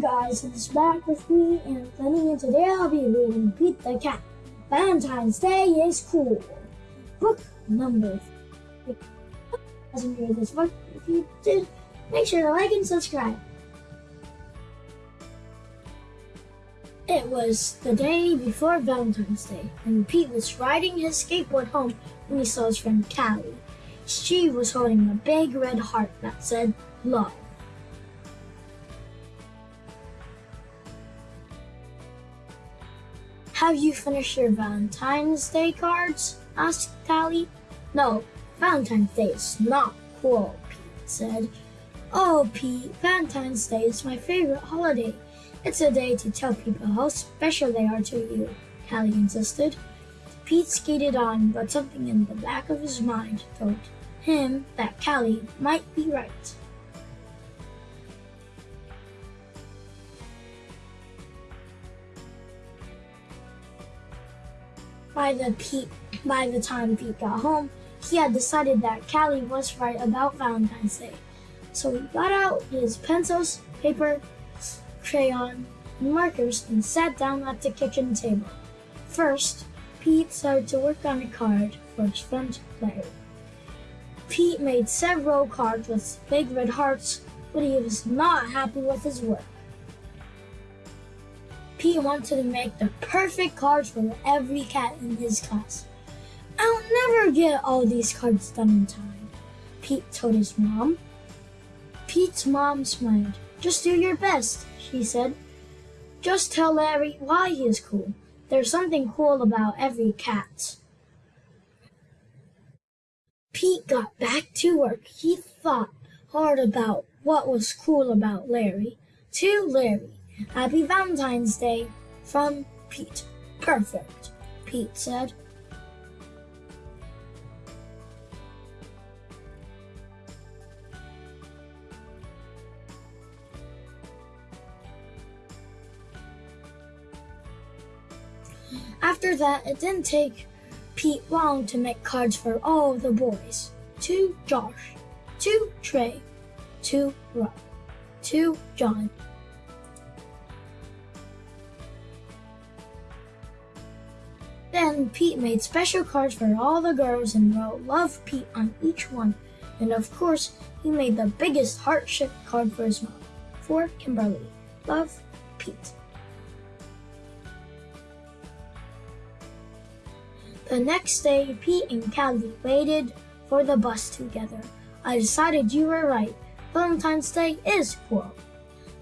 guys, it's back with me Anthony, and today I'll be reading Pete the Cat. Valentine's Day is cool. Book number. If you hasn't this book, if you did, make sure to like and subscribe. It was the day before Valentine's Day, and Pete was riding his skateboard home when he saw his friend Callie. She was holding a big red heart that said love. Have you finished your Valentine's Day cards? asked Callie. No, Valentine's Day is not cool, Pete said. Oh, Pete, Valentine's Day is my favorite holiday. It's a day to tell people how special they are to you, Callie insisted. Pete skated on, but something in the back of his mind told him that Callie might be right. By the Pete, by the time Pete got home, he had decided that Callie was right about Valentine's Day. So he got out his pencils, paper, crayon, and markers and sat down at the kitchen table. First, Pete started to work on a card for his friend Larry. Pete made several cards with big red hearts, but he was not happy with his work. Pete wanted to make the perfect cards for every cat in his class. I'll never get all these cards done in time, Pete told his mom. Pete's mom smiled. Just do your best, she said. Just tell Larry why he is cool. There's something cool about every cat. Pete got back to work. He thought hard about what was cool about Larry. To Larry, Happy Valentine's Day from Pete. Perfect, Pete said. After that, it didn't take Pete long to make cards for all the boys. To Josh, to Trey, to Rob, to John, Then Pete made special cards for all the girls and wrote Love Pete on each one. And of course, he made the biggest heart-shaped card for his mom. For Kimberly. Love, Pete. The next day, Pete and Callie waited for the bus together. I decided you were right. Valentine's Day is cool.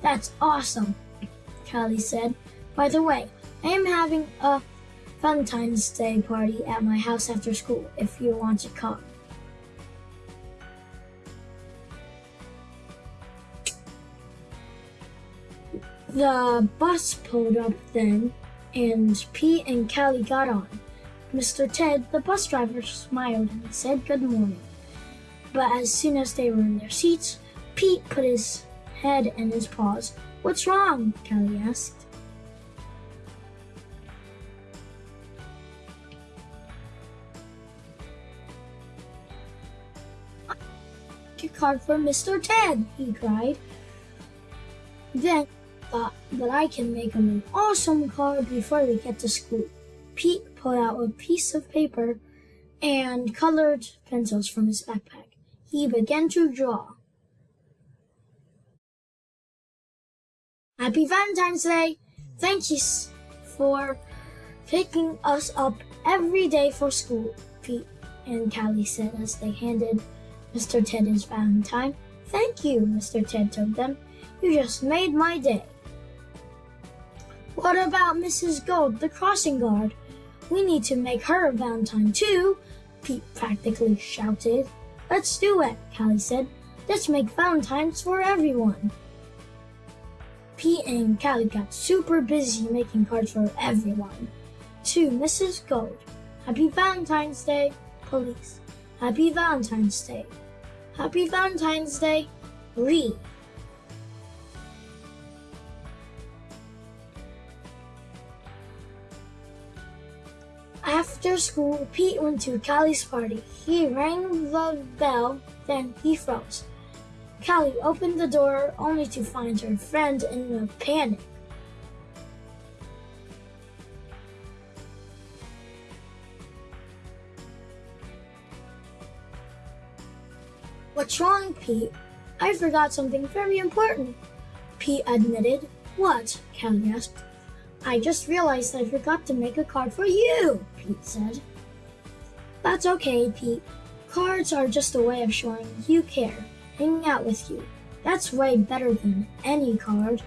That's awesome, Callie said. By the way, I am having a Valentine's Day party at my house after school if you want to come. The bus pulled up then, and Pete and Callie got on. Mr. Ted, the bus driver, smiled and said good morning. But as soon as they were in their seats, Pete put his head in his paws. What's wrong? Callie asked. A card for Mr. Ted, he cried. Then thought that I can make him an awesome card before we get to school. Pete pulled out a piece of paper and colored pencils from his backpack. He began to draw. Happy Valentine's Day! Thank you for picking us up every day for school, Pete and Callie said as they handed Mr. Ted is Valentine. Thank you, Mr. Ted told them. You just made my day. What about Mrs. Gold, the crossing guard? We need to make her a Valentine too, Pete practically shouted. Let's do it, Callie said. Let's make Valentines for everyone. Pete and Callie got super busy making cards for everyone. To Mrs. Gold, Happy Valentine's Day, Police. Happy Valentine's Day. Happy Valentine's Day, Lee. After school, Pete went to Callie's party. He rang the bell, then he froze. Callie opened the door only to find her friend in a panic. What's wrong, Pete? I forgot something very important. Pete admitted. What? Callie asked. I just realized I forgot to make a card for you, Pete said. That's okay, Pete. Cards are just a way of showing you care, hanging out with you. That's way better than any card.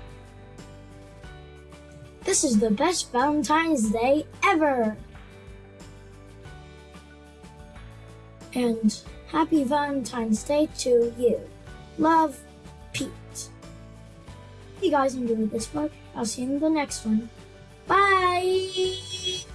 This is the best Valentine's Day ever! And happy Valentine's Day to you. Love, Pete. If you guys enjoyed this book, I'll see you in the next one. Bye!